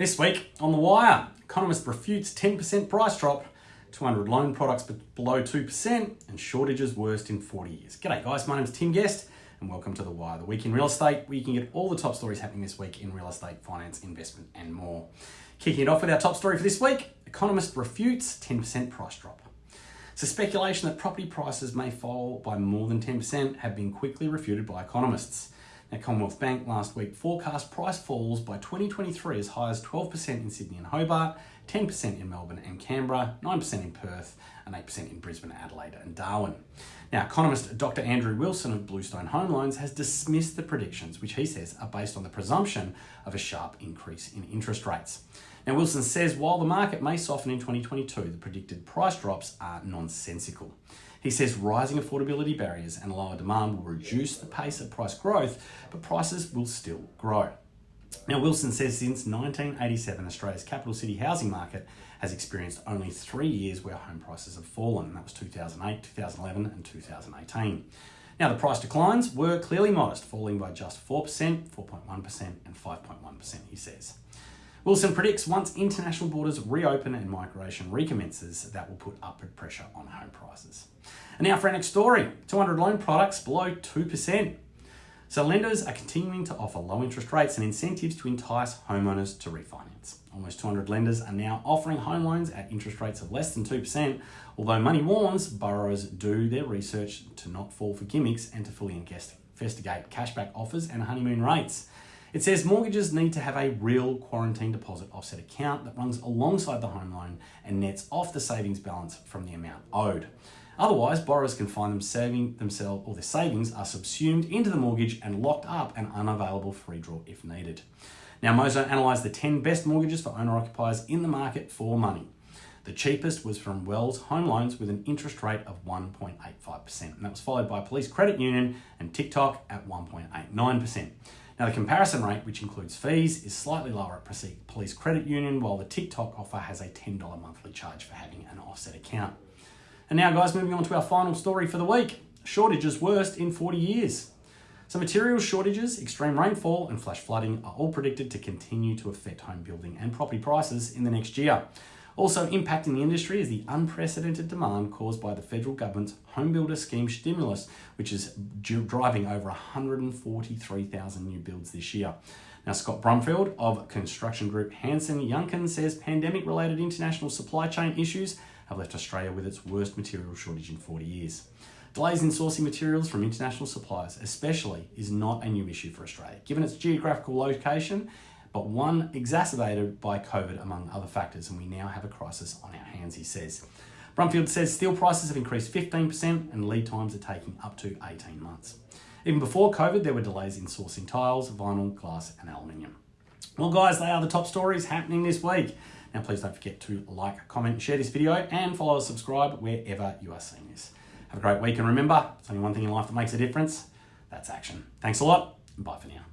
This week on The Wire, economist refutes 10% price drop, 200 loan products below 2%, and shortages worst in 40 years. G'day guys, my name is Tim Guest, and welcome to The Wire, the week in real estate, where you can get all the top stories happening this week in real estate, finance, investment, and more. Kicking it off with our top story for this week, economist refutes 10% price drop. So speculation that property prices may fall by more than 10% have been quickly refuted by economists. Now, Commonwealth Bank last week forecast price falls by 2023 as high as 12% in Sydney and Hobart, 10% in Melbourne and Canberra, 9% in Perth, and 8% in Brisbane, Adelaide, and Darwin. Now, economist Dr. Andrew Wilson of Bluestone Home Loans has dismissed the predictions, which he says are based on the presumption of a sharp increase in interest rates. Now, Wilson says while the market may soften in 2022, the predicted price drops are nonsensical. He says rising affordability barriers and lower demand will reduce the pace of price growth, but prices will still grow. Now, Wilson says since 1987, Australia's capital city housing market has experienced only three years where home prices have fallen. And that was 2008, 2011, and 2018. Now, the price declines were clearly modest, falling by just 4%, 4.1%, and 5.1%, he says. Wilson predicts once international borders reopen and migration recommences, that will put upward pressure on home prices. And now for our next story 200 loan products below 2%. So lenders are continuing to offer low interest rates and incentives to entice homeowners to refinance. Almost 200 lenders are now offering home loans at interest rates of less than 2%, although Money warns borrowers do their research to not fall for gimmicks and to fully investigate cashback offers and honeymoon rates. It says mortgages need to have a real quarantine deposit offset account that runs alongside the home loan and nets off the savings balance from the amount owed. Otherwise, borrowers can find them saving themselves or their savings are subsumed into the mortgage and locked up and unavailable for redraw if needed. Now, Mozo analysed the 10 best mortgages for owner occupiers in the market for money. The cheapest was from Wells Home Loans with an interest rate of 1.85%, and that was followed by Police Credit Union and Tic:Toc at 1.89%. Now the comparison rate, which includes fees, is slightly lower at Police Credit Union, while the Tic:Toc offer has a $10 monthly charge for having an offset account. And now guys, moving on to our final story for the week. Shortages worst in 40 years. So material shortages, extreme rainfall and flash flooding are all predicted to continue to affect home building and property prices in the next year. Also impacting the industry is the unprecedented demand caused by the federal government's Home Builder Scheme stimulus, which is driving over 143,000 new builds this year. Now, Scott Brumfield of construction group Hansen Yuncken says pandemic related international supply chain issues have left Australia with its worst material shortage in 40 years. Delays in sourcing materials from international suppliers, especially, is not a new issue for Australia, given its geographical location but one exacerbated by COVID among other factors, and we now have a crisis on our hands, he says. Brumfield says steel prices have increased 15% and lead times are taking up to 18 months. Even before COVID, there were delays in sourcing tiles, vinyl, glass, and aluminium. Well, guys, they are the top stories happening this week. Now, please don't forget to like, comment, share this video, and follow or subscribe wherever you are seeing this. Have a great week, and remember, it's only one thing in life that makes a difference that's action. Thanks a lot, and bye for now.